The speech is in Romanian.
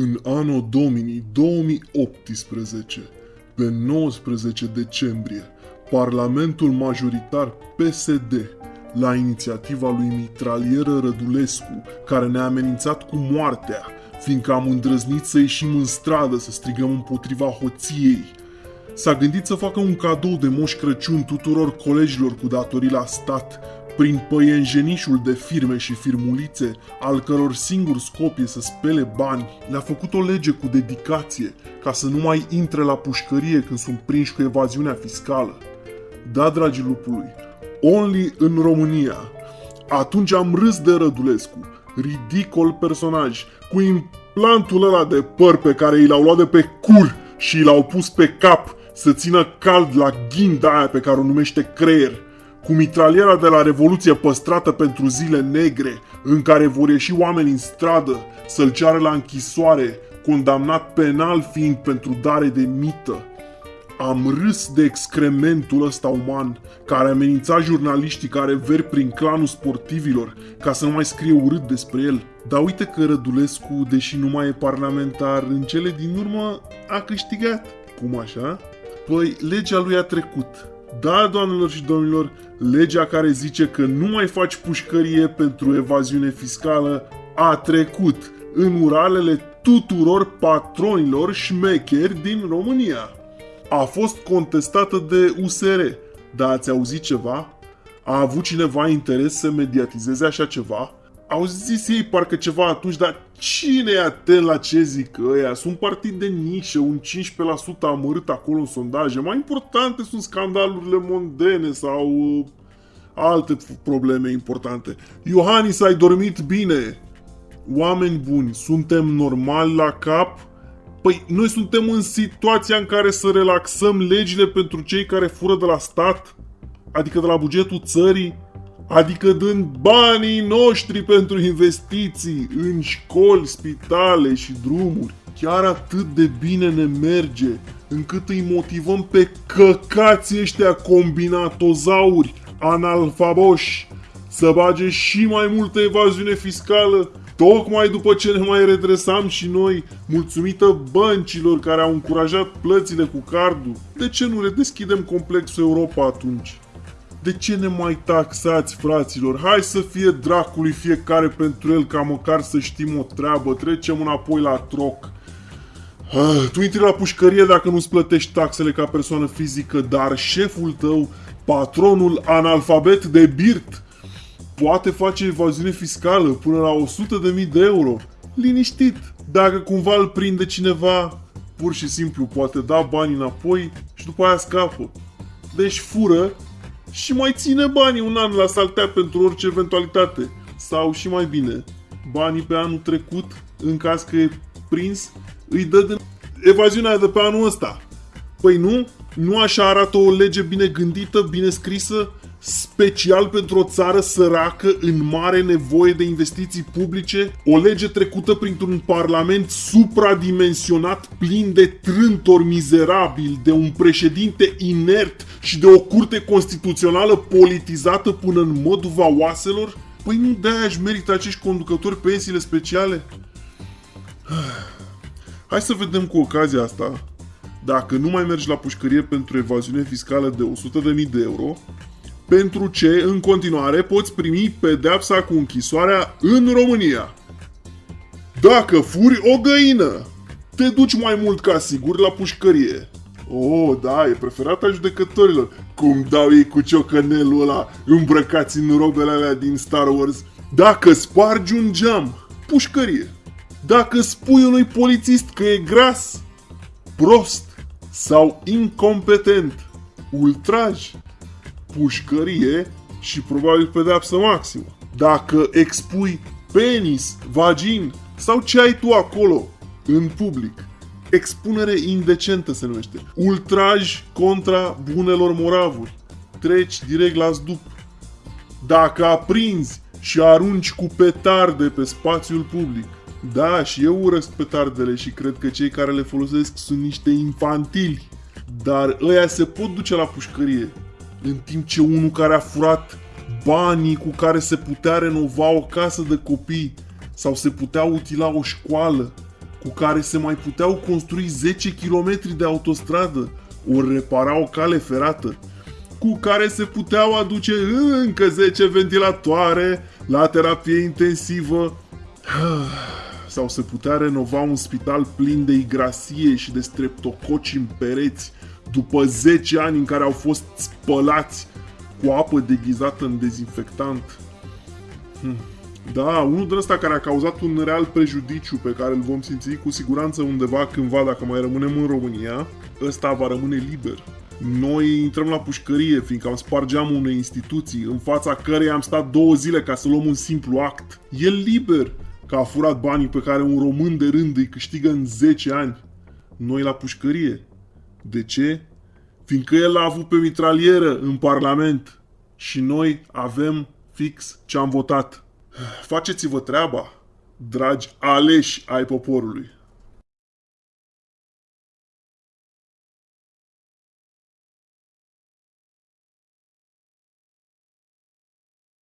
În anul Domini 2018, pe 19 decembrie, Parlamentul majoritar PSD, la inițiativa lui Mitralieră Rădulescu, care ne-a amenințat cu moartea, fiindcă am îndrăznit să ieșim în stradă să strigăm împotriva hoției, s-a gândit să facă un cadou de Moș Crăciun tuturor colegilor cu datorii la stat, prin păienjenișul de firme și firmulițe, al căror singur scop e să spele bani, le-a făcut o lege cu dedicație, ca să nu mai intre la pușcărie când sunt prinși cu evaziunea fiscală. Da, dragi lupului, only în România. Atunci am râs de Rădulescu, ridicol personaj, cu implantul ăla de păr pe care i l-au luat de pe cur și l-au pus pe cap să țină cald la ghinda aia pe care o numește creier – cu mitraliera de la Revoluție păstrată pentru zile negre, în care vor ieși oameni în stradă să-l ceară la închisoare, condamnat penal fiind pentru dare de mită. Am râs de excrementul ăsta uman, care amenința jurnaliștii care ver prin clanul sportivilor, ca să nu mai scrie urât despre el. Dar uite că Rădulescu, deși nu mai e parlamentar, în cele din urmă a câștigat. Cum așa? Păi, legea lui a trecut da, doamnelor și domnilor, legea care zice că nu mai faci pușcărie pentru evaziune fiscală a trecut în uralele tuturor patronilor șmecheri din România. A fost contestată de USR, dar ați auzit ceva? A avut cineva interes să mediatizeze așa ceva? Au zis ei parcă ceva atunci, dar cine e atent la ce zic ăia? Sunt partid de nișă, un 15% amărât acolo în sondaje. Mai importante sunt scandalurile mondene sau uh, alte probleme importante. Iohannis, ai dormit bine? Oameni buni, suntem normali la cap? Păi noi suntem în situația în care să relaxăm legile pentru cei care fură de la stat? Adică de la bugetul țării? Adică dând banii noștri pentru investiții în școli, spitale și drumuri. Chiar atât de bine ne merge, încât îi motivăm pe căcații ăștia combinatozauri, analfaboși, să bage și mai multă evaziune fiscală, tocmai după ce ne mai redresam și noi, mulțumită băncilor care au încurajat plățile cu cardul. De ce nu redeschidem complexul Europa atunci? De ce ne mai taxați, fraților? Hai să fie dracului fiecare pentru el, ca măcar să știm o treabă. Trecem înapoi la troc. Ah, tu intri la pușcărie dacă nu-ți plătești taxele ca persoană fizică, dar șeful tău, patronul analfabet de birt, poate face evaziune fiscală până la 100.000 de euro. Liniștit. Dacă cumva îl prinde cineva, pur și simplu poate da bani înapoi și după aia scapă. Deci fură și mai ține banii un an la saltea pentru orice eventualitate. Sau și mai bine, banii pe anul trecut, în caz că e prins, îi dă de evaziunea de pe anul ăsta. Păi nu? Nu așa arată o lege bine gândită, bine scrisă, special pentru o țară săracă în mare nevoie de investiții publice? O lege trecută printr-un parlament supradimensionat plin de trântori mizerabili, de un președinte inert și de o curte constituțională politizată până în măduva oaselor? Păi nu de-aia își merită acești conducători pensiile speciale? Hai să vedem cu ocazia asta dacă nu mai mergi la pușcărie pentru evaziune fiscală de 100.000 de euro, pentru ce în continuare poți primi pedeapsa cu închisoarea în România. Dacă furi o găină, te duci mai mult ca sigur la pușcărie. Oh, da, e preferata judecătorilor. Cum dau ei cu ciocănelul ăla îmbrăcați în robele alea din Star Wars. Dacă spargi un geam, pușcărie. Dacă spui unui polițist că e gras, prost sau incompetent, ultraj, pușcărie și probabil pedeapsă maximă. Dacă expui penis, vagin sau ce ai tu acolo în public, expunere indecentă se numește. Ultraj contra bunelor moravuri. Treci direct la zdup. Dacă aprinzi și arunci cu petarde pe spațiul public. Da, și eu urăsc petardele și cred că cei care le folosesc sunt niște infantili. Dar ăia se pot duce la pușcărie în timp ce unul care a furat banii cu care se putea renova o casă de copii sau se putea utila o școală cu care se mai puteau construi 10 km de autostradă, ori repara o cale ferată, cu care se puteau aduce încă 10 ventilatoare la terapie intensivă, sau se putea renova un spital plin de igrasie și de streptococi în pereți, după 10 ani în care au fost spălați cu apă deghizată în dezinfectant. Hmm. Da, unul din ăsta care a cauzat un real prejudiciu pe care îl vom simți cu siguranță undeva cândva dacă mai rămânem în România, ăsta va rămâne liber. Noi intrăm la pușcărie, fiindcă am spart geamul unei instituții, în fața căreia am stat două zile ca să luăm un simplu act. E liber, că a furat banii pe care un român de rând îi câștigă în 10 ani. Noi la pușcărie. De ce? Fiindcă el a avut pe mitralieră în Parlament și noi avem fix ce am votat. Faceți-vă treaba, dragi aleși ai poporului.